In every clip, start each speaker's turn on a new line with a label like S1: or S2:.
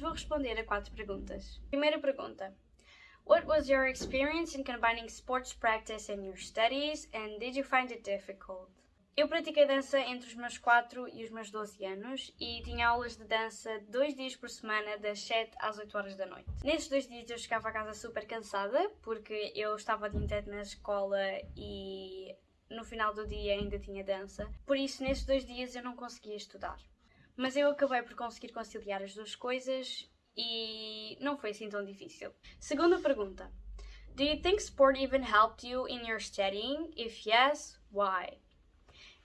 S1: vou responder a quatro perguntas. Primeira pergunta. What was your experience in combining sports practice and your studies and did you find it difficult? Eu pratiquei dança entre os meus 4 e os meus 12 anos e tinha aulas de dança dois dias por semana, das 7 às 8 horas da noite. Nesses dois dias eu chegava a casa super cansada porque eu estava de inteiro na escola e no final do dia ainda tinha dança, por isso nesses dois dias eu não conseguia estudar. Mas eu acabei por conseguir conciliar as duas coisas e não foi assim tão difícil. Segunda pergunta. Do you think sport even helped you in your studying? If yes, why?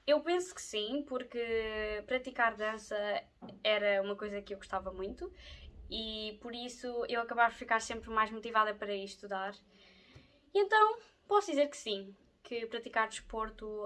S1: Eu penso que sim, porque praticar dança era uma coisa que eu gostava muito e por isso eu acabava por ficar sempre mais motivada para estudar. E então posso dizer que sim, que praticar desporto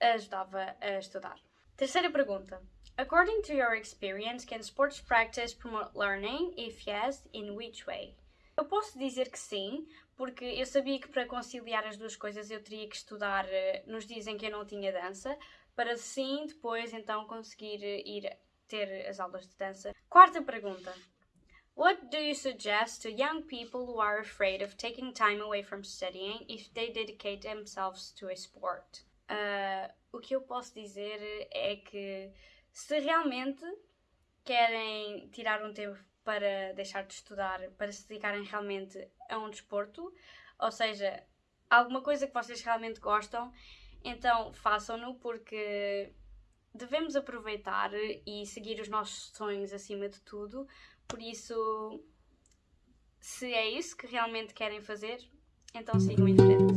S1: ajudava a estudar. Terceira pergunta. According to your experience, can sports practice promote learning? If yes, in which way? Eu posso dizer que sim, porque eu sabia que para conciliar as duas coisas eu teria que estudar eh, nos dias em que eu não tinha dança, para sim depois então conseguir eh, ir ter as aulas de dança. Quarta pergunta. What do you suggest to young people who are afraid of taking time away from studying if they dedicate themselves to a sport? Uh, o que eu posso dizer é que se realmente querem tirar um tempo para deixar de estudar, para se dedicarem realmente a um desporto, ou seja, alguma coisa que vocês realmente gostam, então façam-no porque devemos aproveitar e seguir os nossos sonhos acima de tudo. Por isso, se é isso que realmente querem fazer, então sigam em frente.